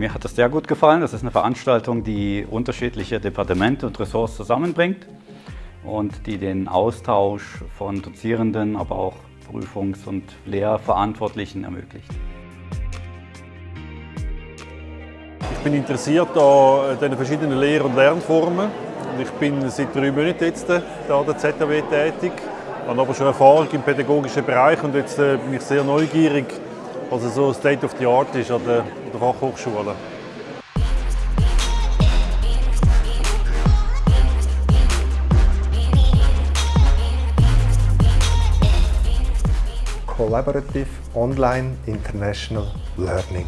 Mir hat das sehr gut gefallen. Das ist eine Veranstaltung, die unterschiedliche Departemente und Ressorts zusammenbringt und die den Austausch von Dozierenden, aber auch Prüfungs- und Lehrverantwortlichen ermöglicht. Ich bin interessiert an den verschiedenen Lehr- und Lernformen. Ich bin seit drei Monaten jetzt hier an der ZAW tätig, habe aber schon Erfahrung im pädagogischen Bereich und jetzt äh, bin ich sehr neugierig, was so State of the Art ist an der, der Fachhochschule. Collaborative Online International Learning.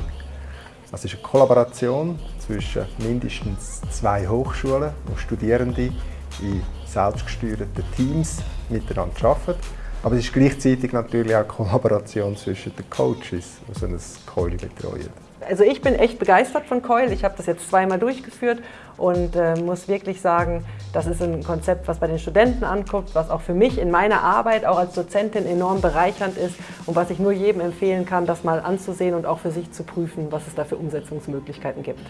Das ist eine Kollaboration zwischen mindestens zwei Hochschulen, wo Studierende in selbstgesteuerten Teams miteinander arbeiten. Aber es ist gleichzeitig natürlich auch Kollaboration zwischen den Coaches, die so ein Keule betreuen. Also ich bin echt begeistert von Coil. Ich habe das jetzt zweimal durchgeführt und äh, muss wirklich sagen, das ist ein Konzept, was bei den Studenten anguckt, was auch für mich in meiner Arbeit, auch als Dozentin, enorm bereichernd ist und was ich nur jedem empfehlen kann, das mal anzusehen und auch für sich zu prüfen, was es da für Umsetzungsmöglichkeiten gibt.